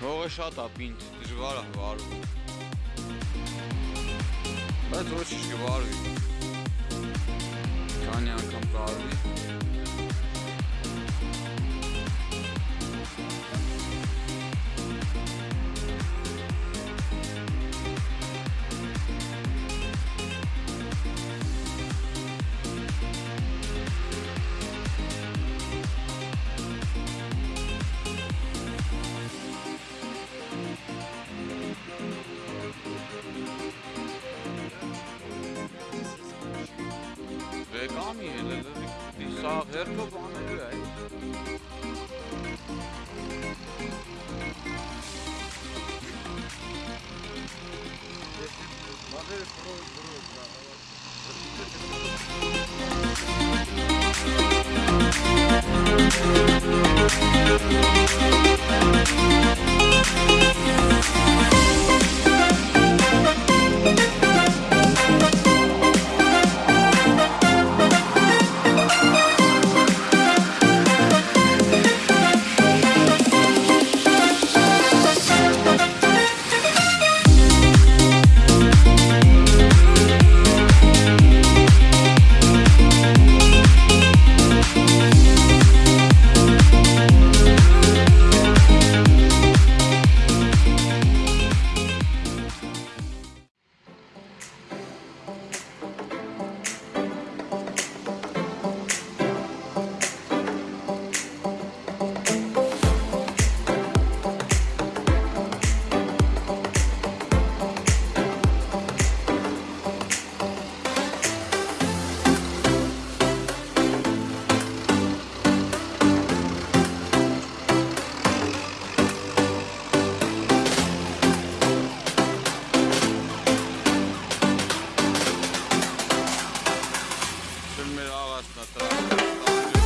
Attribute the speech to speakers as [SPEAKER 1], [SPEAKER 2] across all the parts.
[SPEAKER 1] WhatsApp-ը ինձ դժվար է վարում։ Բայց ոչինչ կվարվի։ Քանի անգամ կարվի։ է։ Sürmeli ağasına,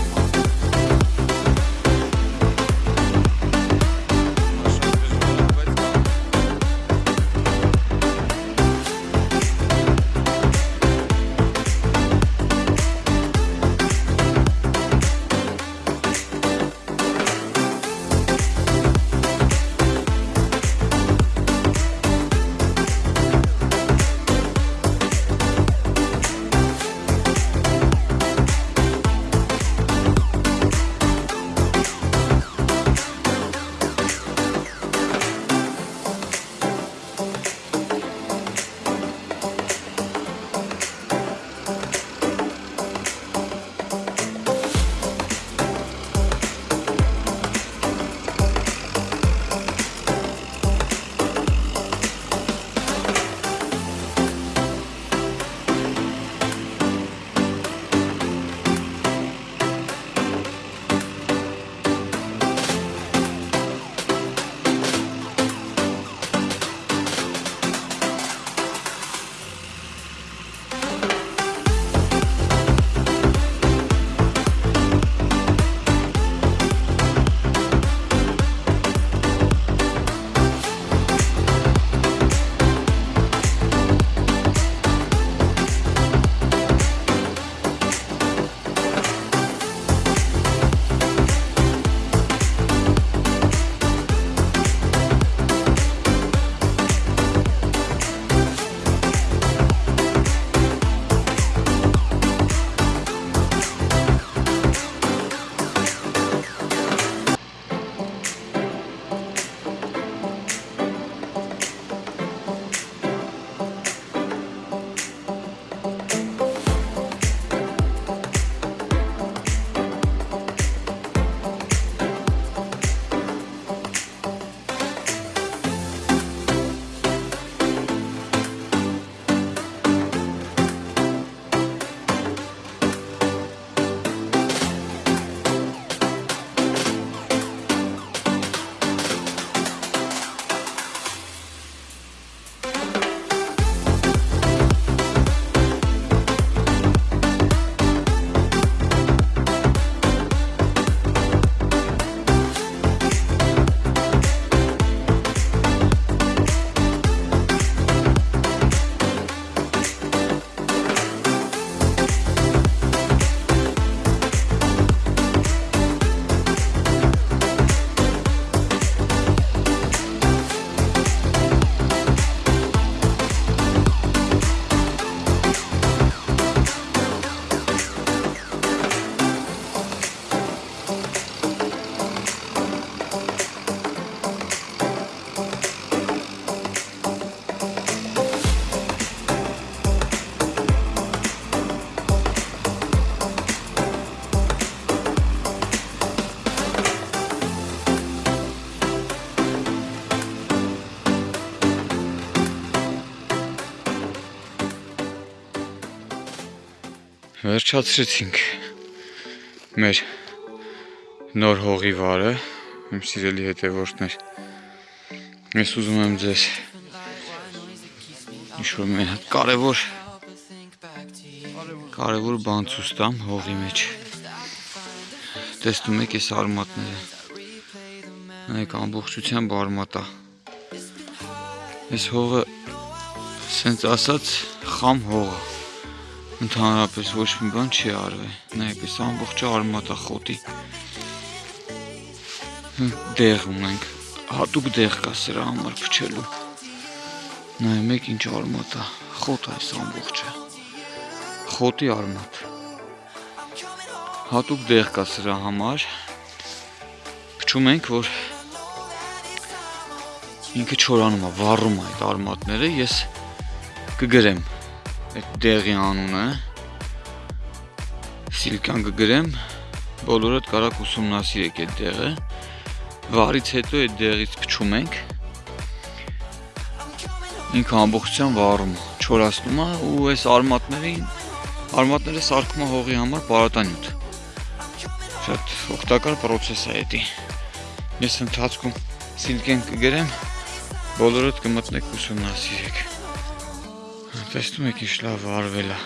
[SPEAKER 2] Վերջացրեցինք մեր նոր հողի վարը, իմ սիրելի հետևորդներ։ Ես ուզում եմ ձեզ ինչ-որ մի հատ կարևոր կարևոր բան ցույց տամ հողի մեջ։ Տեսնում եք այս արմատները։ Նայեք ամբողջությամբ արմատա։ Այս հողը սենց ասած խամ հող է։ Ընդհանրապես ոչ մի բան չի արվել։ Նայեք, այս ամբողջը արմատա խոտի։ Դեղ ունենք։ Հատուկ դեղ կա սրա համար փչելու։ Նայեք ինչ արմատ է։ Խոտ այս ամբողջը։ Խոտի արմատ։ Հատուկ դեղ կա սրա համար։ Փչում ենք, որ ինքը չորանում է, վառում է այդ արմատները, ես կգրեմ այդ դեղի անունը սիլկան կգրեմ բոլորդ կարաք ուսումնասիրեք այդ դեղը վարից հետո այդ դեղից փչում ենք ինքը ամբողջությամբ վառում չորացնում է ու այս արմատներին արմատները սարքում է հողի համար պարատանյութ շատ օգտակար process է դա ես ընթացքում սիլկեն կգրեմ բոլորդ կմտնեք ուսումնասիրեք Տեսնում եք ինչ լավ արվել է։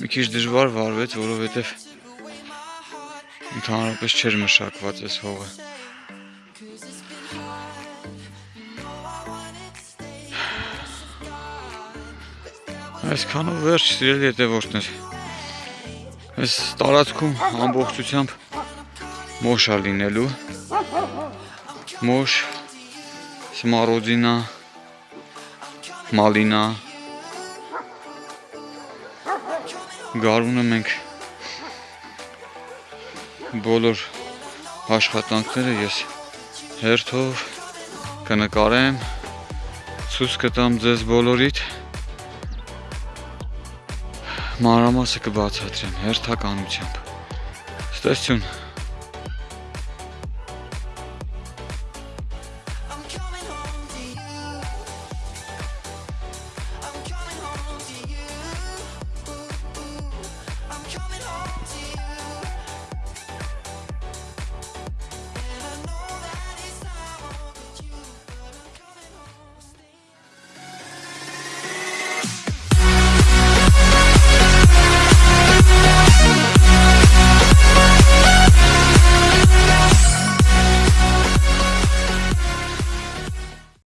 [SPEAKER 2] Մի քիչ դժվար վարվեց, որովհետև ընդհանրապես չէր մշակված այս հողը։ Այսքանով վերջ սիրելի հետևորդներ։ Այս տարածքում ամբողջությամբ մոշա լինելու մոշ, սմարոդինա, մալինա գարունը մենք բոլոր աշխատանքները ես հերթով կնկարեմ ցույց կտամ ձեզ բոլորիդ մանրամասը կբացատրեմ հերթականությամբ ստեսություն